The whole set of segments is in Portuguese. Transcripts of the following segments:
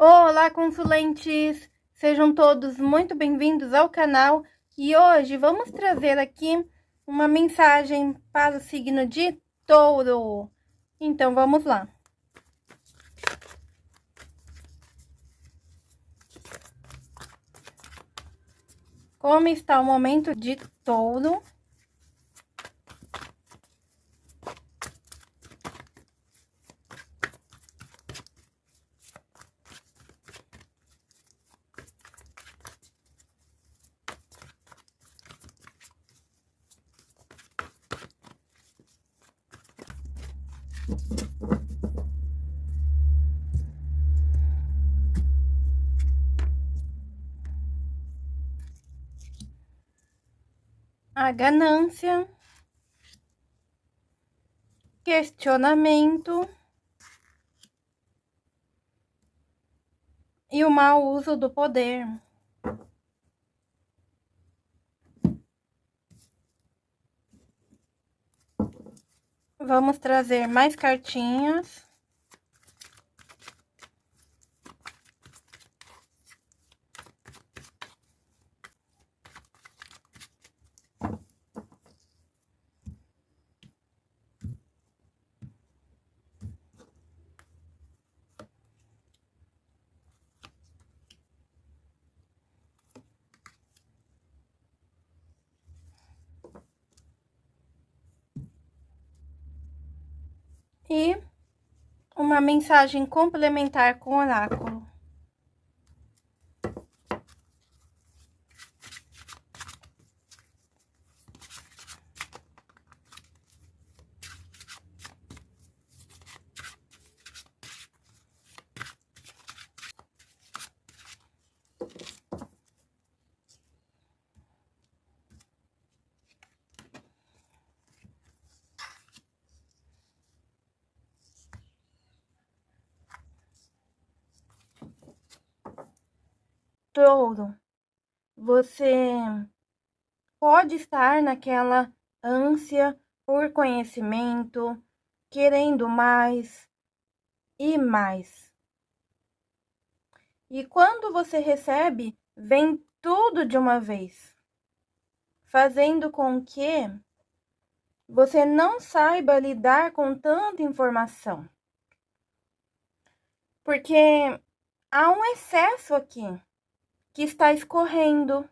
Olá, consulentes! Sejam todos muito bem-vindos ao canal e hoje vamos trazer aqui uma mensagem para o signo de touro. Então, vamos lá. Como está o momento de touro? A ganância, questionamento e o mau uso do poder. Vamos trazer mais cartinhas. E uma mensagem complementar com oráculo. Touro, você pode estar naquela ânsia por conhecimento, querendo mais e mais. E quando você recebe, vem tudo de uma vez, fazendo com que você não saiba lidar com tanta informação. Porque há um excesso aqui que está escorrendo.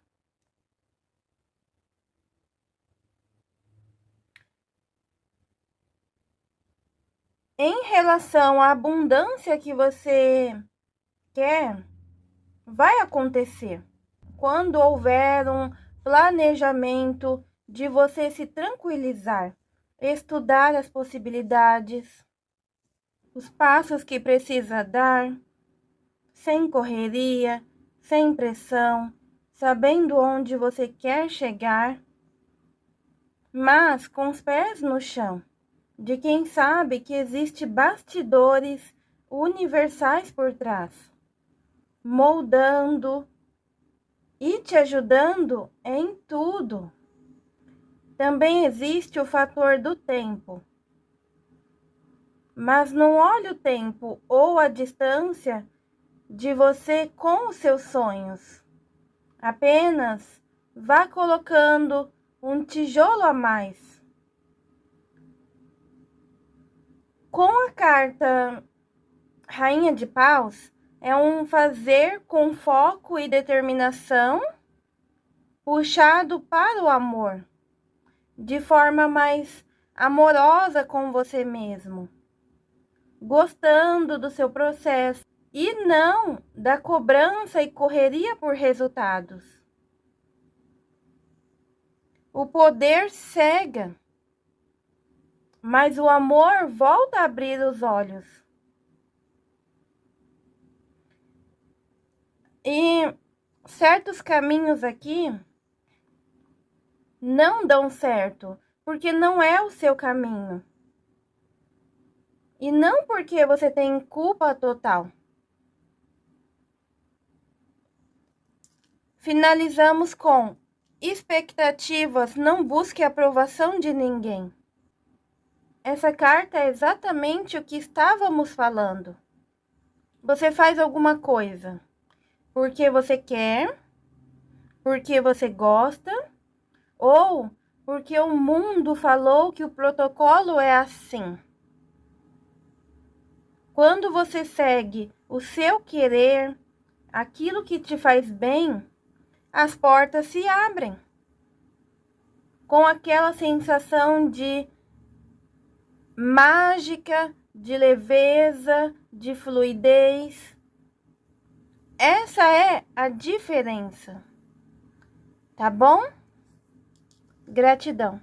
Em relação à abundância que você quer, vai acontecer quando houver um planejamento de você se tranquilizar, estudar as possibilidades, os passos que precisa dar, sem correria, sem pressão, sabendo onde você quer chegar, mas com os pés no chão, de quem sabe que existe bastidores universais por trás, moldando e te ajudando em tudo. Também existe o fator do tempo. Mas não olhe o tempo ou a distância de você com os seus sonhos. Apenas vá colocando um tijolo a mais. Com a carta Rainha de Paus, é um fazer com foco e determinação puxado para o amor, de forma mais amorosa com você mesmo, gostando do seu processo e não da cobrança e correria por resultados. O poder cega, mas o amor volta a abrir os olhos. E certos caminhos aqui não dão certo, porque não é o seu caminho. E não porque você tem culpa total. Finalizamos com expectativas, não busque aprovação de ninguém. Essa carta é exatamente o que estávamos falando. você faz alguma coisa porque você quer, porque você gosta, ou porque o mundo falou que o protocolo é assim. Quando você segue o seu querer, aquilo que te faz bem, as portas se abrem. Com aquela sensação de mágica, de leveza, de fluidez. Essa é a diferença. Tá bom? Gratidão.